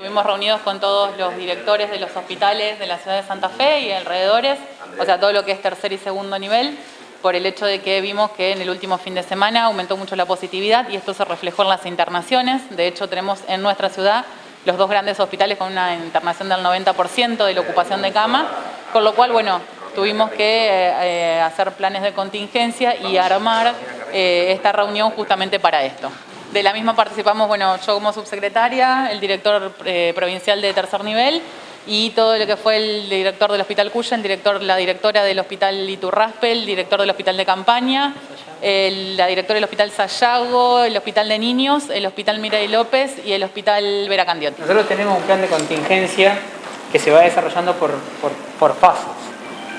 Estuvimos reunidos con todos los directores de los hospitales de la ciudad de Santa Fe y alrededores, o sea, todo lo que es tercer y segundo nivel, por el hecho de que vimos que en el último fin de semana aumentó mucho la positividad y esto se reflejó en las internaciones. De hecho, tenemos en nuestra ciudad los dos grandes hospitales con una internación del 90% de la ocupación de cama, con lo cual, bueno, tuvimos que eh, eh, hacer planes de contingencia y armar eh, esta reunión justamente para esto. De la misma participamos, bueno, yo como subsecretaria, el director eh, provincial de tercer nivel y todo lo que fue el director del Hospital Cuya, el director, la directora del Hospital Iturraspe, el director del Hospital de Campaña, la directora del Hospital Sayago, el Hospital de Niños, el Hospital Miray López y el Hospital Vera Candiotti. Nosotros tenemos un plan de contingencia que se va desarrollando por, por, pasos.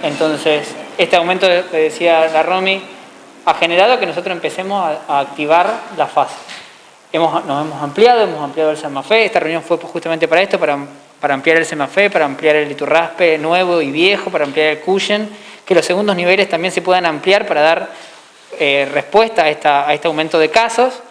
Entonces, este aumento que decía la Romy ha generado que nosotros empecemos a, a activar la fase nos hemos ampliado, hemos ampliado el SEMAFE, esta reunión fue justamente para esto, para, para ampliar el SEMAFE, para ampliar el Iturraspe nuevo y viejo, para ampliar el Cushion, que los segundos niveles también se puedan ampliar para dar eh, respuesta a, esta, a este aumento de casos.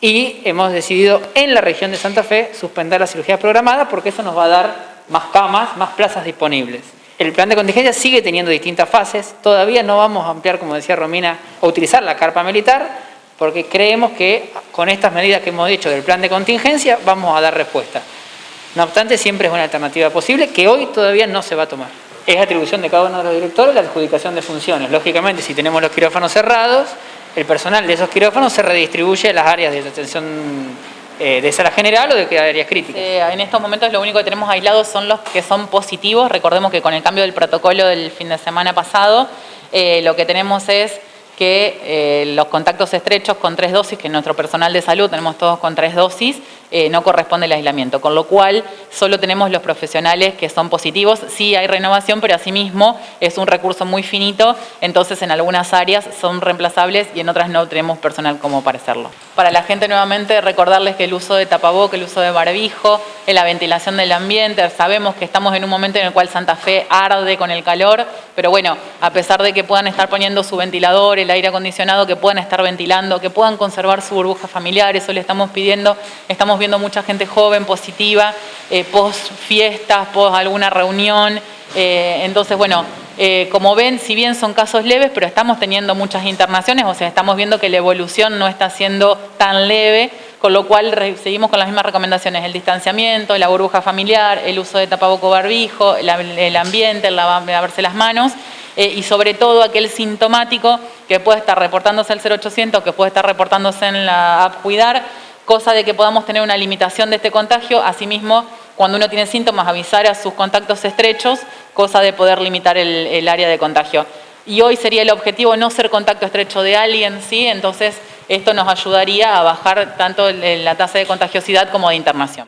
Y hemos decidido en la región de Santa Fe suspender la cirugía programada porque eso nos va a dar más camas, más plazas disponibles. El plan de contingencia sigue teniendo distintas fases, todavía no vamos a ampliar, como decía Romina, a utilizar la carpa militar, porque creemos que con estas medidas que hemos dicho del plan de contingencia vamos a dar respuesta. No obstante, siempre es una alternativa posible que hoy todavía no se va a tomar. Es atribución de cada uno de los directores la adjudicación de funciones. Lógicamente, si tenemos los quirófanos cerrados, el personal de esos quirófanos se redistribuye a las áreas de atención eh, de sala general o de áreas críticas. Eh, en estos momentos lo único que tenemos aislados son los que son positivos. Recordemos que con el cambio del protocolo del fin de semana pasado, eh, lo que tenemos es que eh, los contactos estrechos con tres dosis, que nuestro personal de salud tenemos todos con tres dosis, eh, no corresponde el aislamiento, con lo cual solo tenemos los profesionales que son positivos, sí hay renovación, pero asimismo es un recurso muy finito, entonces en algunas áreas son reemplazables y en otras no tenemos personal como para hacerlo. Para la gente nuevamente recordarles que el uso de tapaboca, el uso de barbijo, la ventilación del ambiente, sabemos que estamos en un momento en el cual Santa Fe arde con el calor, pero bueno, a pesar de que puedan estar poniendo su ventilador, el aire acondicionado, que puedan estar ventilando, que puedan conservar su burbuja familiar, eso le estamos pidiendo, estamos viendo mucha gente joven, positiva, eh, post fiestas, post alguna reunión, eh, entonces bueno, eh, como ven, si bien son casos leves, pero estamos teniendo muchas internaciones, o sea, estamos viendo que la evolución no está siendo tan leve, con lo cual seguimos con las mismas recomendaciones, el distanciamiento, la burbuja familiar, el uso de tapaboco barbijo, el ambiente, el lavarse las manos, eh, y sobre todo aquel sintomático que puede estar reportándose al 0800, que puede estar reportándose en la app Cuidar, cosa de que podamos tener una limitación de este contagio, asimismo cuando uno tiene síntomas avisar a sus contactos estrechos, cosa de poder limitar el, área de contagio. Y hoy sería el objetivo no ser contacto estrecho de alguien, ¿sí? entonces esto nos ayudaría a bajar tanto la tasa de contagiosidad como de internación.